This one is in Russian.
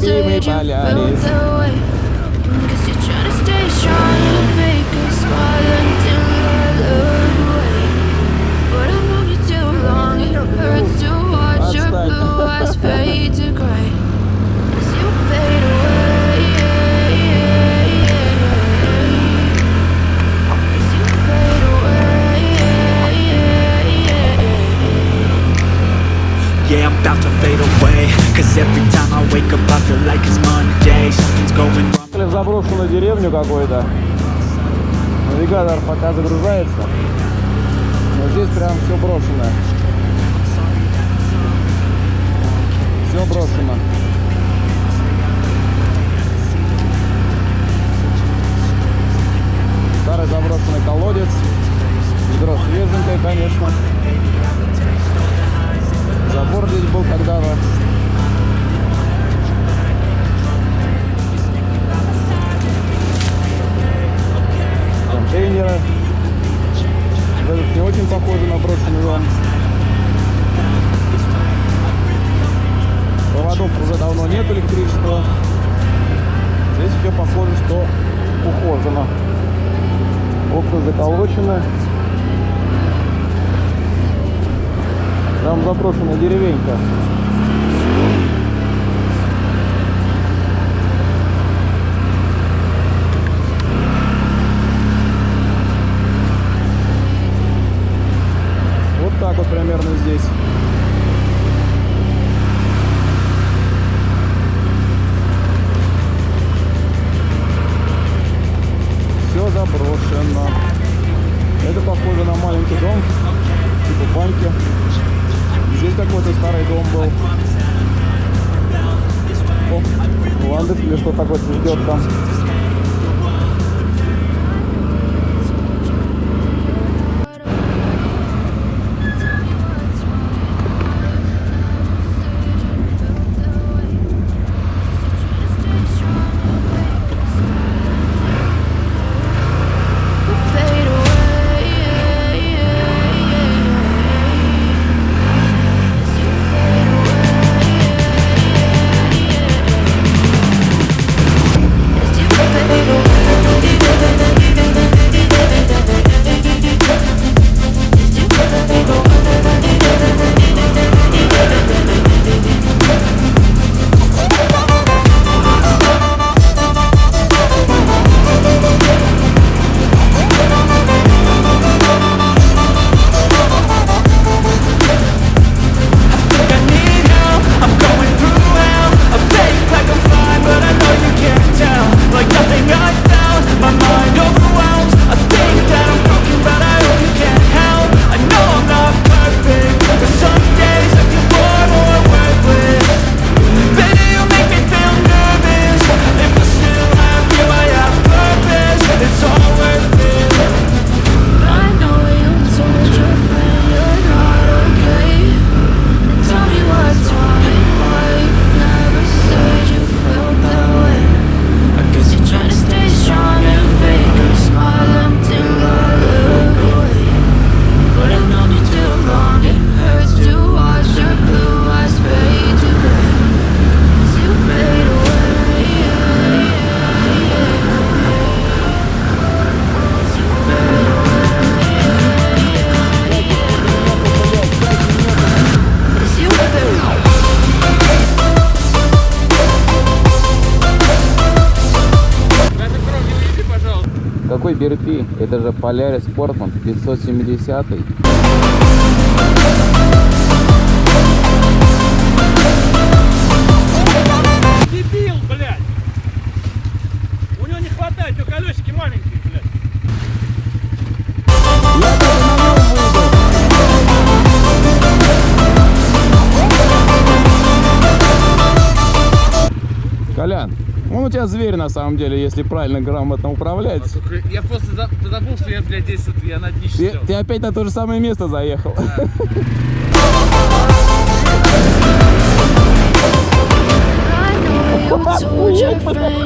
be me, palhares. Yeah, I'm about to fade away Cause every time I wake up I feel like it's Monday Something's going wrong заброшенную деревню какой-то. Навигатор пока загружается. Но здесь прям все брошенное. Все брошено. Вот Этот не очень похоже на брошенный дом. Проводов уже давно нет электричества. Здесь все похоже, что ухожено. Окна заколочены. Там заброшенная деревенька. Дом, типа баньки. Здесь какой-то старый дом был. О, ландыш или что такое цветет там. Какой BRP? Это же Polaris Sportman 570. У тебя зверь на самом деле, если правильно грамотно управлять. Я просто за- забыл, что я, блядь, здесь вот, я на дне Ты, ты опять на то же самое место заехал. I